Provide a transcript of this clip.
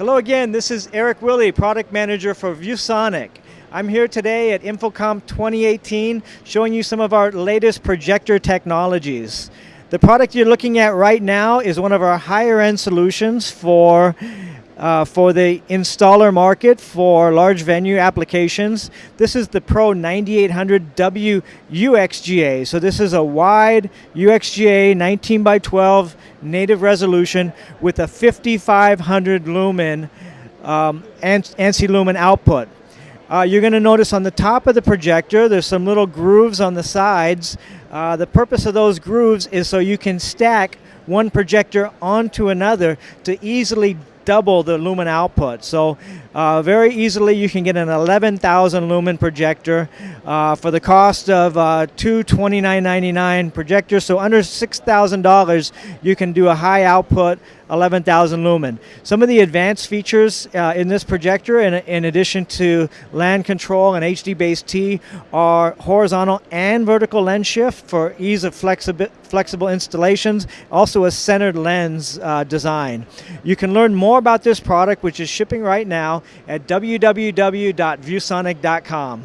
Hello again, this is Eric Willey, Product Manager for ViewSonic. I'm here today at InfoComm 2018 showing you some of our latest projector technologies. The product you're looking at right now is one of our higher end solutions for uh, for the installer market for large venue applications. This is the Pro 9800W UXGA. So this is a wide UXGA 19 by 12 native resolution with a 5500 lumen um, ANSI lumen output. Uh, you're going to notice on the top of the projector there's some little grooves on the sides. Uh, the purpose of those grooves is so you can stack one projector onto another to easily double the lumen output. So uh, very easily you can get an 11,000 lumen projector uh, for the cost of uh, two $29.99 projectors. So under $6,000 you can do a high output 11,000 lumen. Some of the advanced features uh, in this projector, in, in addition to LAN control and HDBaseT, are horizontal and vertical lens shift for ease of flexible installations, also a centered lens uh, design. You can learn more about this product, which is shipping right now, at www.viewsonic.com.